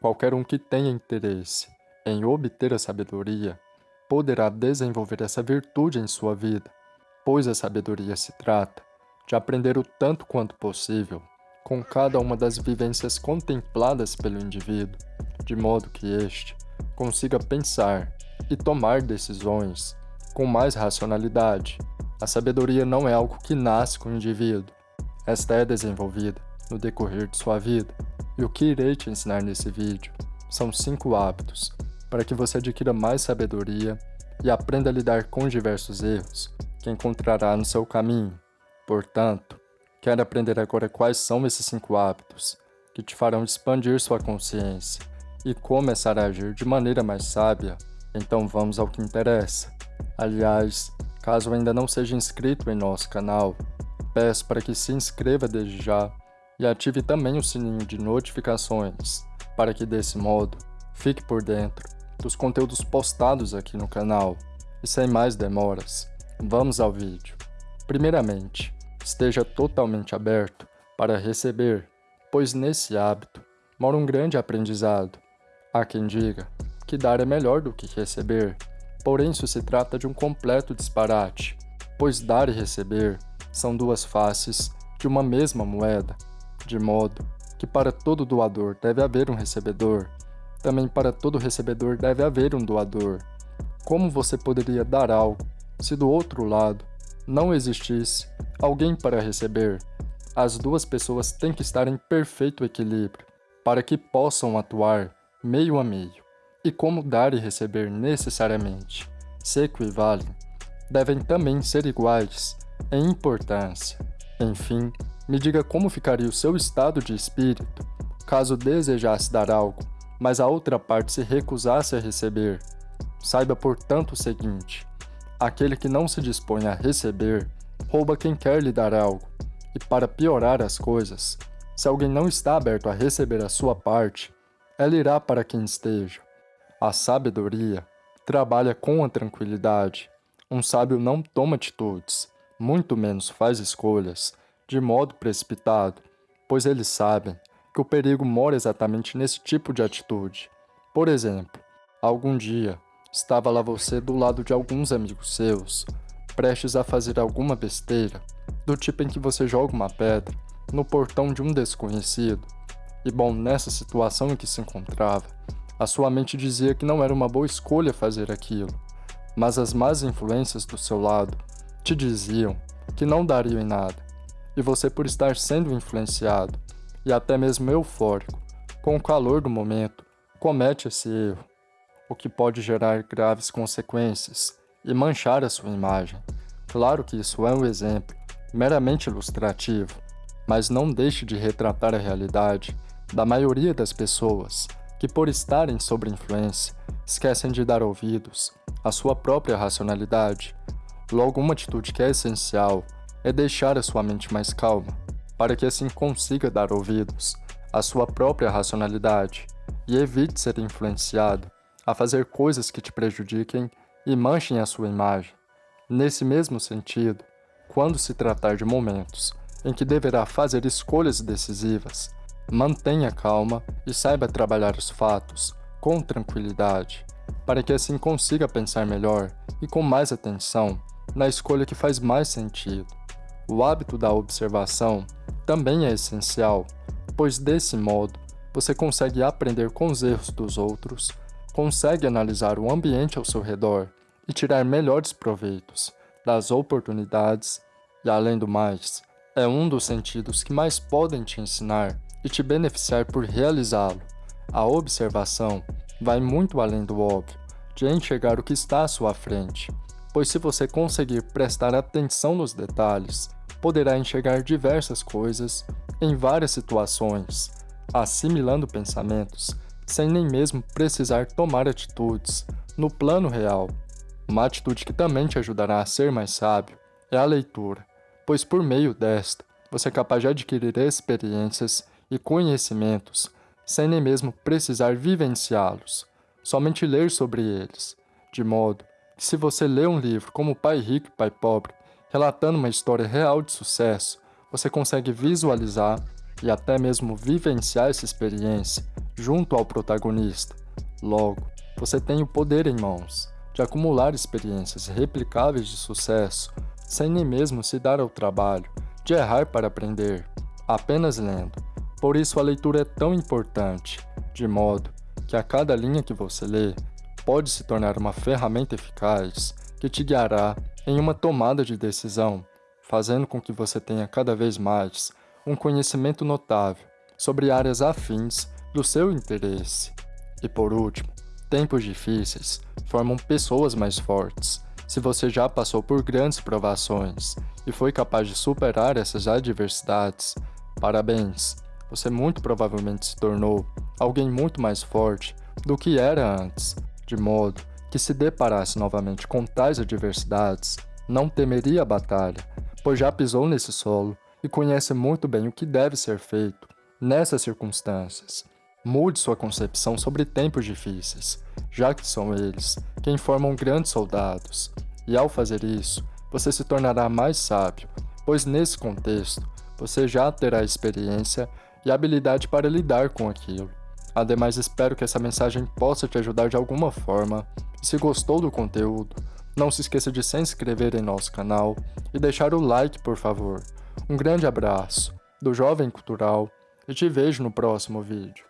Qualquer um que tenha interesse em obter a sabedoria poderá desenvolver essa virtude em sua vida, pois a sabedoria se trata de aprender o tanto quanto possível com cada uma das vivências contempladas pelo indivíduo, de modo que este consiga pensar e tomar decisões com mais racionalidade. A sabedoria não é algo que nasce com o indivíduo, esta é desenvolvida no decorrer de sua vida. E o que irei te ensinar nesse vídeo são 5 hábitos para que você adquira mais sabedoria e aprenda a lidar com diversos erros que encontrará no seu caminho. Portanto, quer aprender agora quais são esses 5 hábitos que te farão expandir sua consciência e começar a agir de maneira mais sábia? Então vamos ao que interessa. Aliás, caso ainda não seja inscrito em nosso canal, peço para que se inscreva desde já e ative também o sininho de notificações, para que desse modo fique por dentro dos conteúdos postados aqui no canal. E sem mais demoras, vamos ao vídeo. Primeiramente, esteja totalmente aberto para receber, pois nesse hábito mora um grande aprendizado. Há quem diga que dar é melhor do que receber, porém isso se trata de um completo disparate, pois dar e receber são duas faces de uma mesma moeda de modo que para todo doador deve haver um recebedor, também para todo recebedor deve haver um doador. Como você poderia dar algo se do outro lado não existisse alguém para receber? As duas pessoas têm que estar em perfeito equilíbrio para que possam atuar meio a meio. E como dar e receber necessariamente se equivalem, devem também ser iguais em importância. Enfim, me diga como ficaria o seu estado de espírito caso desejasse dar algo, mas a outra parte se recusasse a receber. Saiba, portanto, o seguinte: aquele que não se dispõe a receber rouba quem quer lhe dar algo. E para piorar as coisas, se alguém não está aberto a receber a sua parte, ela irá para quem esteja. A sabedoria trabalha com a tranquilidade. Um sábio não toma atitudes, muito menos faz escolhas, de modo precipitado, pois eles sabem que o perigo mora exatamente nesse tipo de atitude. Por exemplo, algum dia estava lá você do lado de alguns amigos seus, prestes a fazer alguma besteira, do tipo em que você joga uma pedra no portão de um desconhecido. E bom, nessa situação em que se encontrava, a sua mente dizia que não era uma boa escolha fazer aquilo, mas as más influências do seu lado te diziam que não dariam em nada, e você por estar sendo influenciado e até mesmo eufórico com o calor do momento, comete esse erro, o que pode gerar graves consequências e manchar a sua imagem. Claro que isso é um exemplo meramente ilustrativo, mas não deixe de retratar a realidade da maioria das pessoas que, por estarem sob influência, esquecem de dar ouvidos à sua própria racionalidade. Logo, uma atitude que é essencial é deixar a sua mente mais calma, para que assim consiga dar ouvidos à sua própria racionalidade e evite ser influenciado a fazer coisas que te prejudiquem e manchem a sua imagem. Nesse mesmo sentido, quando se tratar de momentos em que deverá fazer escolhas decisivas, mantenha calma e saiba trabalhar os fatos com tranquilidade, para que assim consiga pensar melhor e com mais atenção na escolha que faz mais sentido. O hábito da observação também é essencial, pois desse modo você consegue aprender com os erros dos outros, consegue analisar o ambiente ao seu redor e tirar melhores proveitos das oportunidades e, além do mais, é um dos sentidos que mais podem te ensinar e te beneficiar por realizá-lo. A observação vai muito além do óbvio, de enxergar o que está à sua frente, pois se você conseguir prestar atenção nos detalhes, poderá enxergar diversas coisas em várias situações, assimilando pensamentos, sem nem mesmo precisar tomar atitudes no plano real. Uma atitude que também te ajudará a ser mais sábio é a leitura, pois por meio desta você é capaz de adquirir experiências e conhecimentos sem nem mesmo precisar vivenciá-los, somente ler sobre eles, de modo que se você lê um livro como Pai Rico e Pai Pobre, relatando uma história real de sucesso, você consegue visualizar e até mesmo vivenciar essa experiência junto ao protagonista. Logo, você tem o poder em mãos de acumular experiências replicáveis de sucesso sem nem mesmo se dar ao trabalho de errar para aprender, apenas lendo. Por isso a leitura é tão importante, de modo que a cada linha que você lê pode se tornar uma ferramenta eficaz que te guiará em uma tomada de decisão, fazendo com que você tenha cada vez mais um conhecimento notável sobre áreas afins do seu interesse. E por último, tempos difíceis formam pessoas mais fortes. Se você já passou por grandes provações e foi capaz de superar essas adversidades, parabéns! Você muito provavelmente se tornou alguém muito mais forte do que era antes, de modo que se deparasse novamente com tais adversidades, não temeria a batalha, pois já pisou nesse solo e conhece muito bem o que deve ser feito nessas circunstâncias. Mude sua concepção sobre tempos difíceis, já que são eles quem formam grandes soldados, e ao fazer isso, você se tornará mais sábio, pois nesse contexto, você já terá experiência e habilidade para lidar com aquilo. Ademais, espero que essa mensagem possa te ajudar de alguma forma. Se gostou do conteúdo, não se esqueça de se inscrever em nosso canal e deixar o like, por favor. Um grande abraço do Jovem Cultural e te vejo no próximo vídeo.